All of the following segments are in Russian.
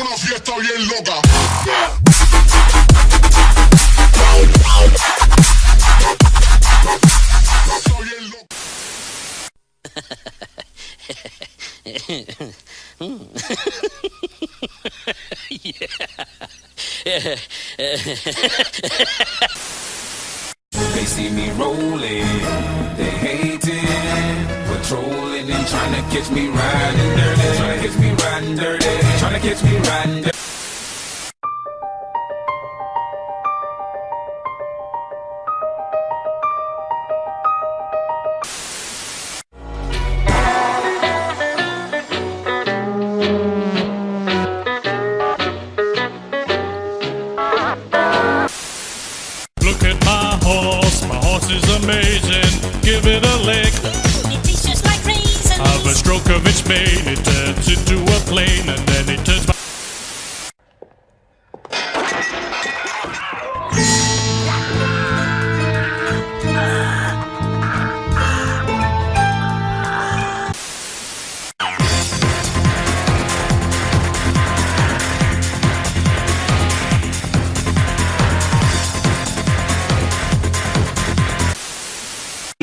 una fiesta bien loca. They see me rolling, they hating, patrolling and trying to catch me riding dirty, trying to catch me riding dirty, trying to catch me riding dirty. Look at my horse, my horse is amazing. Give it a lick. Stroke of its mane, it turns into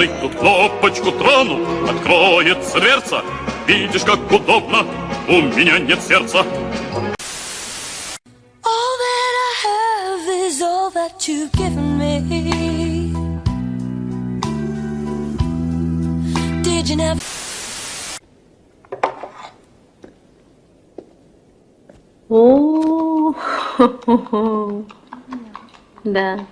Тут кнопочку трону, откроется дверца. Видишь, как удобно, у меня нет сердца. All that I have is all that you've given me. Did you never? О, да.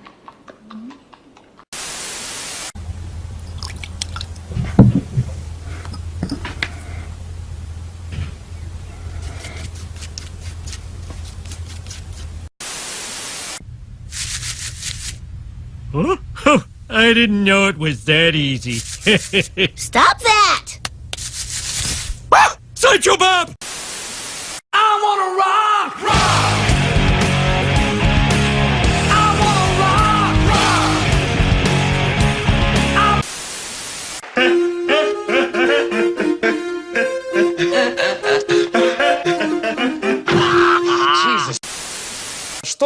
Oh, I didn't know it was that easy. Stop that! Ah! Sideshow Bob!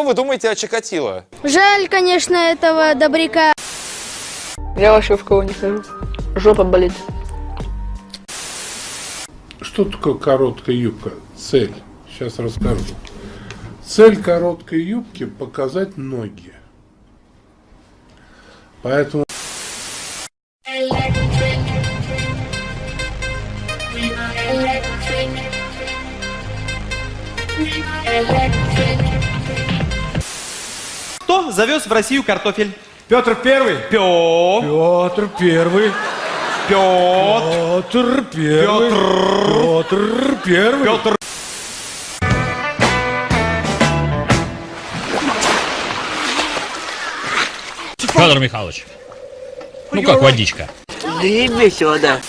Вы думаете о Чикатило? Жаль, конечно, этого добряка. Я вообще в кого не хожу. Жопа болит. Что такое короткая юбка? Цель. Сейчас расскажу. Цель короткой юбки – показать ноги. Поэтому Завез в Россию картофель? Петр Первый. Пё. Петр Первый. Петр. Петр Первый. Петр Первый. Петр. Федор Михайлович. Ну как водичка? Не сюда.